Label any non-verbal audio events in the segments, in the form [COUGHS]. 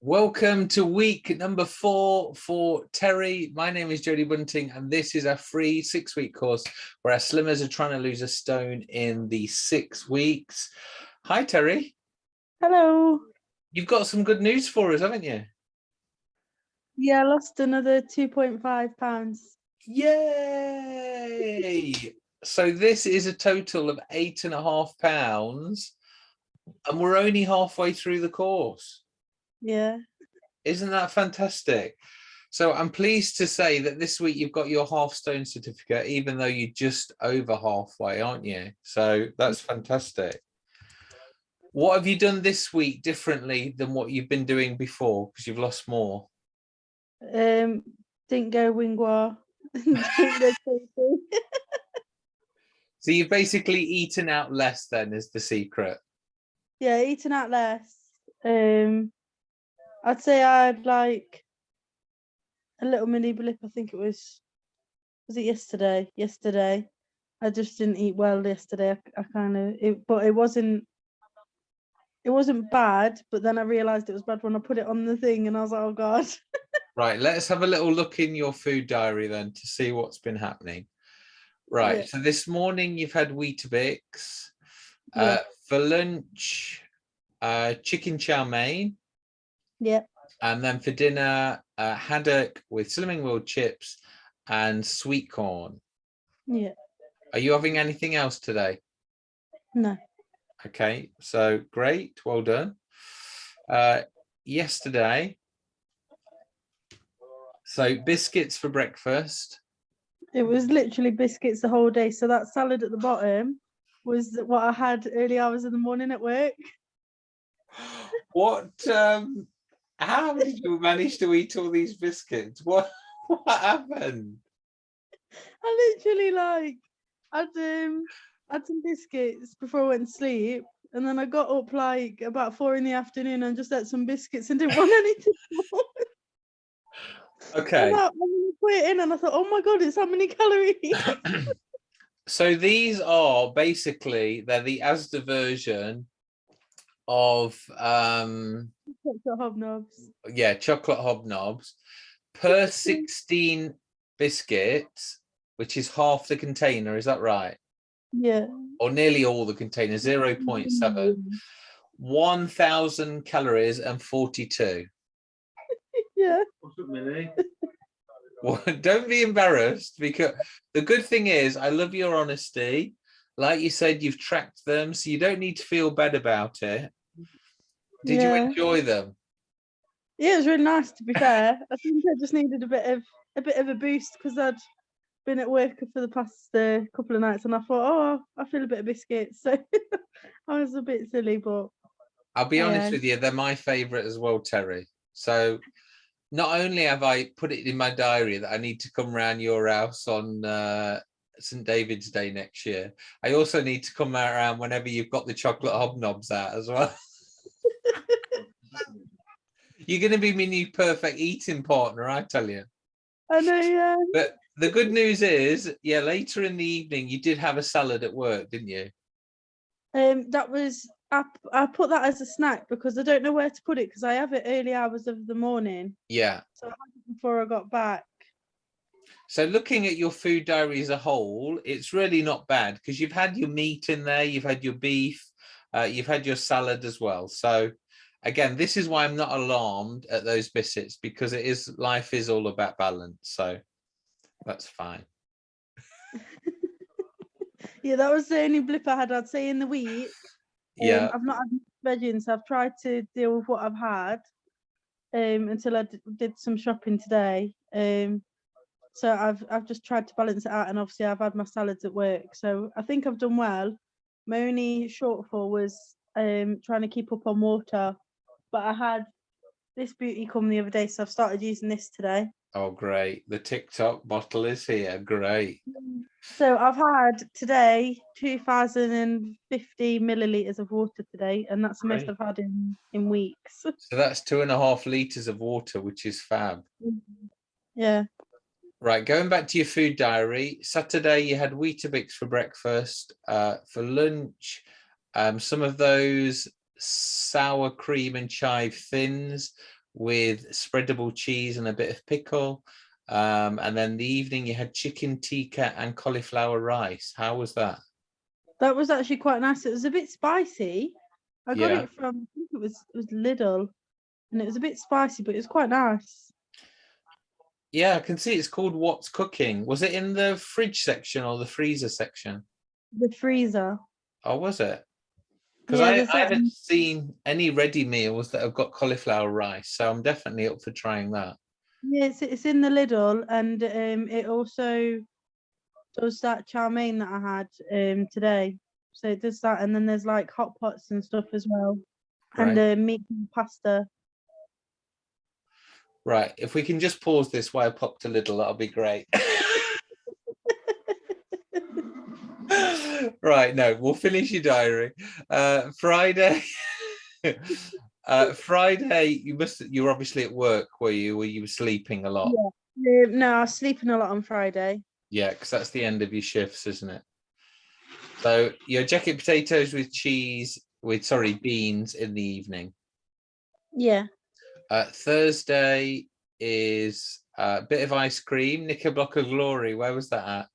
Welcome to week number four for Terry. My name is Jodie Bunting, and this is a free six week course where our slimmers are trying to lose a stone in the six weeks. Hi, Terry. Hello. You've got some good news for us, haven't you? Yeah, I lost another 2.5 pounds. Yay! so this is a total of eight and a half pounds, and we're only halfway through the course. Yeah. Isn't that fantastic? So I'm pleased to say that this week you've got your half stone certificate, even though you're just over halfway, aren't you? So that's fantastic. What have you done this week differently than what you've been doing before? Because you've lost more. Um, didn't go wingwa. [LAUGHS] [LAUGHS] so you've basically eaten out less then is the secret. Yeah, eaten out less. Um, I'd say I'd like a little mini blip. I think it was, was it yesterday? Yesterday. I just didn't eat well yesterday. I, I kind of, it, but it wasn't, it wasn't bad. But then I realized it was bad when I put it on the thing and I was like, oh God. right. Let's have a little look in your food diary then to see what's been happening. Right. Yeah. So this morning you've had Weetabix. Uh, yeah. For lunch, uh, chicken chow mein. Yeah. And then for dinner, uh, haddock with Slimming World chips and sweet corn. Yeah. Are you having anything else today? No. Okay, so great, well done. Uh, yesterday, so biscuits for breakfast. It was literally biscuits the whole day. So that salad at the bottom was what I had early hours in the morning at work. [GASPS] What um how did you manage to eat all these biscuits? What [LAUGHS] what happened? I literally like I'd um had some biscuits before I went to sleep and then I got up like about four in the afternoon and just ate some biscuits and didn't want anything [LAUGHS] more. Okay. And I, put it in and I thought, oh my god, it's how many calories. [COUGHS] so these are basically they're the Asda version of um chocolate hobnobs. Yeah, chocolate hobnobs per 16 biscuits, which is half the container, is that right? Yeah. Or nearly all the container, 0 0.7. 1,000 calories and 42. [LAUGHS] yeah. [LAUGHS] well, don't be embarrassed because the good thing is I love your honesty. Like you said, you've tracked them, so you don't need to feel bad about it. Did yeah. you enjoy them? Yeah, it was really nice to be fair. I think I just needed a bit of a bit of a boost because I'd been at work for the past uh, couple of nights and I thought, oh, I feel a bit of biscuits. [LAUGHS] So I was a bit silly, but I'll be honest with you, they're my favourite as well, Terry. So not only have I put it in my diary that I need to come around your house on uh, St David's Day next year, I also need to come around whenever you've got the chocolate hobnobs out as well. [LAUGHS] You're going to be my new perfect eating partner, I tell you. I know, yeah. But the good news is, yeah, later in the evening, you did have a salad at work, didn't you? Um, that was I, I put that as a snack because I don't know where to put it because I have it early hours of the morning. Yeah. So I had it before I got back. So looking at your food diary as a whole, it's really not bad because you've had your meat in there, you've had your beef, uh, you've had your salad as well. So again, this is why I'm not alarmed at those biscuits because it is life is all about balance. So that's fine. [LAUGHS] yeah, that was the only blip I had, I'd say, in the week. Um, yeah. I've not had veggies, so I've tried to deal with what I've had um, until I did some shopping today. Um, so I've I've just tried to balance it out, and obviously I've had my salads at work. So I think I've done well. My only shortfall was um, trying to keep up on water but I had this beauty come the other day, so I've started using this today. Oh, great. The TikTok bottle is here. Great. So I've had today 2050 milliliters of water today, and that's the most I've had in, in weeks. So that's two and a half liters of water, which is fab. Yeah. Right, going back to your food diary, Saturday you had Weetabix for breakfast. Uh, for lunch, um, some of those sour cream and chive thins with spreadable cheese and a bit of pickle. Um, and then the evening you had chicken tikka and cauliflower rice. How was that? That was actually quite nice. It was a bit spicy. I got Yeah. it from I think it was it was Lidl, and it was a bit spicy, but it was quite nice. Yeah, I can see it's called What's Cooking. Was it in the fridge section or the freezer section? The freezer. Oh, was it? Because Yeah, I, I haven't seen any ready meals that have got cauliflower rice, so I'm definitely up for trying that. Yeah, it's, it's in the Lidl, and um, it also does that chow mein that I had um today. So it does that, and then there's like hot pots and stuff as well, and Right. uh, meat and pasta. Right, if we can just pause this while I pop to Lidl, that'll be great. [LAUGHS] right, no, we'll finish your diary. Uh, Friday. [LAUGHS] uh, Friday, you must you were obviously at work, were you? Were you sleeping a lot? Um, no, I was sleeping a lot on Friday. Yeah, because that's the end of your shifts, isn't it? So your jacket potatoes with cheese, with sorry, beans in the evening. Yeah. Uh, Thursday is a bit of ice cream, Knickerbocker Glory. Where was that at?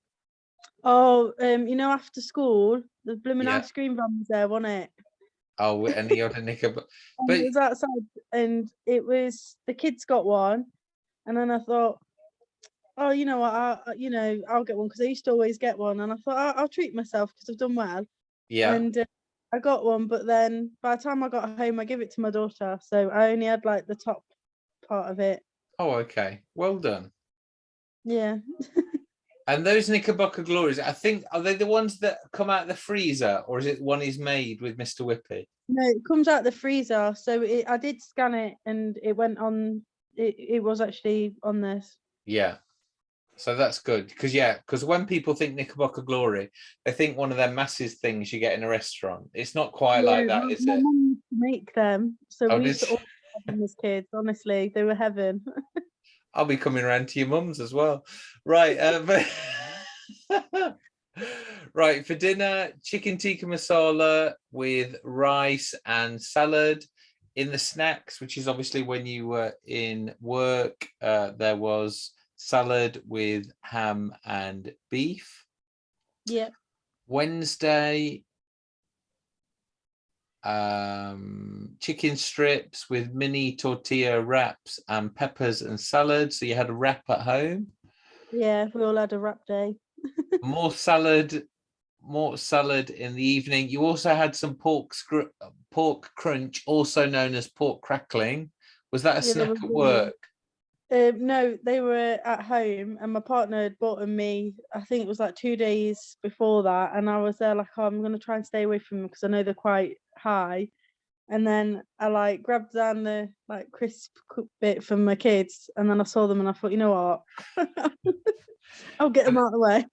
Oh, um, you know, after school, the blooming Yeah. ice cream van was there, wasn't it? Oh, and the other [LAUGHS] Knickerbocker. But- it was outside, and it was the kids got one, and then I thought, oh, you know what, I, I- you know, I'll get one because I used to always get one, and I thought I'll, I'll treat myself because I've done well, Yeah. and uh, I got one, but then by the time I got home, I gave it to my daughter, so I only had like the top part of it. Oh, okay. Well done. Yeah, [LAUGHS] And those Knickerbocker Glories, I think, are they the ones that come out the freezer, or is it one he's made with Mr. Whippy? no, it comes out the freezer, so it, I did scan it, and it went on. It, it was actually on this. Yeah. So that's good because yeah, because when people think Knickerbocker Glory, they think one of their massive things you get in a restaurant. It's not quite like Yeah, that, is it? mum used to make them, so Oh, we used to all have them as kids. Honestly, they were heaven. I'll be coming around to your mum's as well. Right. Uh, but [LAUGHS] right for dinner, chicken tikka masala with rice and salad. In the snacks, which is obviously when you were in work, uh, there was salad with ham and beef. yeah, Wednesday, um, chicken strips with mini tortilla wraps and peppers and salad. So you had a wrap at home. yeah, we all had a wrap day. [LAUGHS] More salad, more salad in the evening. You also had some pork pork crunch, also known as pork crackling. Was that a Yeah, snack at work? Um, no, they were at home, and my partner had bought them me. I think it was like two days before that, and I was there like, oh, I'm gonna try and stay away from them because I know they're quite high. And then I like grabbed down the like crisp bit from my kids, and then I saw them, and I thought, you know what, [LAUGHS] I'll get them out of the way.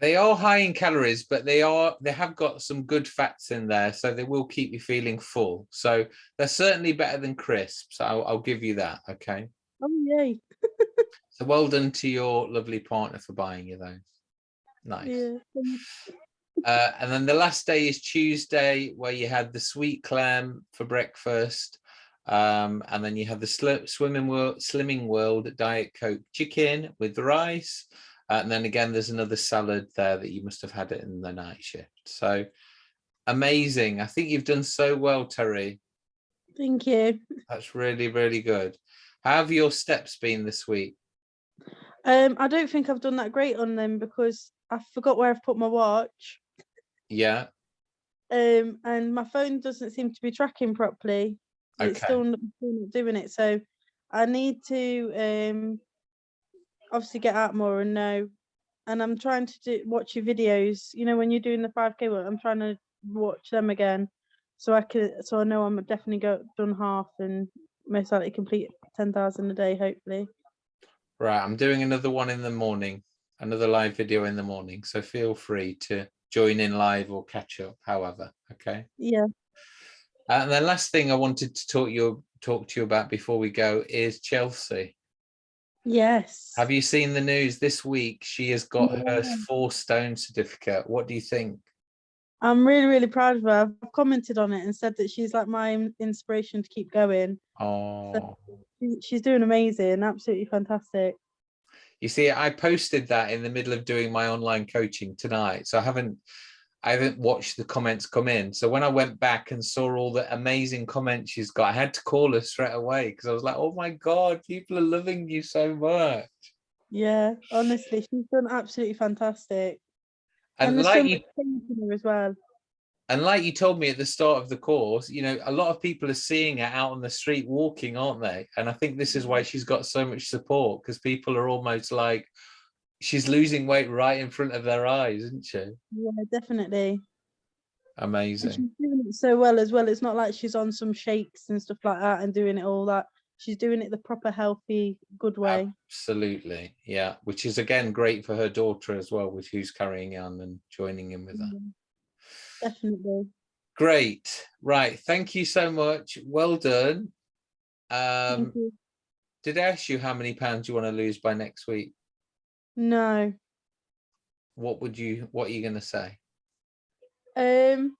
They are high in calories, but they are they have got some good fats in there, so they will keep you feeling full. So they're certainly better than crisps. I'll, I'll give you that. Okay. Oh yay! So well done to your lovely partner for buying you those. Nice. Yeah. Uh, and then the last day is Tuesday, where you had the sweet clam for breakfast. Um, and then you have the sli- swimming world, slimming world diet coke chicken with the rice. Uh, and then again, there's another salad there that you must have had it in the night shift. So amazing. I think you've done so well, Terry. Thank you. That's really, really good. How have your steps been this week? Um, I don't think I've done that great on them because I forgot where I've put my watch. Yeah. Um, and my phone doesn't seem to be tracking properly. It's Okay. still not, still not doing it. So I need to um obviously get out more and know. And I'm trying to do watch your videos. You know, when you're doing the 5k work, I'm trying to watch them again. So I can so I know I'm definitely go done half and most likely complete ten thousand a day, hopefully. Right, I'm doing another one in the morning, another live video in the morning. So feel free to join in live or catch up, however. Okay. Yeah. And the last thing I wanted to talk you talk to you about before we go is Chelsea. Yes. Have you seen the news this week? She has got her four stone certificate. What do you think? I'm really, really proud of her. I've commented on it and said that she's like my inspiration to keep going. Oh, She- She's doing amazing, absolutely fantastic. you see, I posted that in the middle of doing my online coaching tonight. So I haven't, I haven't watched the comments come in. So when I went back and saw all the amazing comments she's got, I had to call her straight away because I was like, oh my God, people are loving you so much. Yeah, honestly, she's done absolutely fantastic. And there's like you much faith in her as well. And like you told me at the start of the course, you know, a lot of people are seeing her out on the street walking, aren't they? And I think this is why she's got so much support because people are almost like she's losing weight right in front of their eyes, isn't she? Yeah, definitely. And Amazing. she's doing it so well as well. It's not like she's on some shakes and stuff like that and doing it all that. She's doing it the proper, healthy, good way. Absolutely. Yeah. Which is again great for her daughter as well, with who's carrying on and joining in with her. Yeah, Definitely. Great. Right. Thank you so much. Well done. Um, did I ask you how many pounds you want to lose by next week? No. What would you what are you gonna say? Um,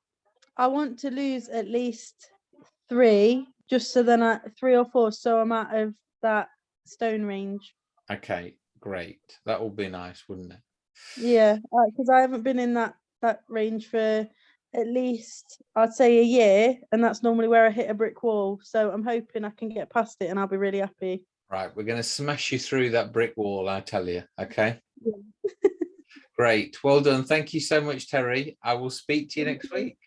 I want to lose at least three, just so then I three or four, so I'm out of that stone range. Okay, great. That would be nice, wouldn't it? Yeah, because I haven't been in that that range for at least I'd say a year, and that's normally where I hit a brick wall. So I'm hoping I can get past it, and I'll be really happy. Right, we're going to smash you through that brick wall, I tell you. Okay. Yeah. [LAUGHS] Great. Well done. Thank you so much, Terry. I will speak to you next week.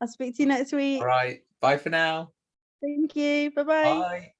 I'll speak to you next week. All right. Bye for now. Thank you. Bye bye. Bye.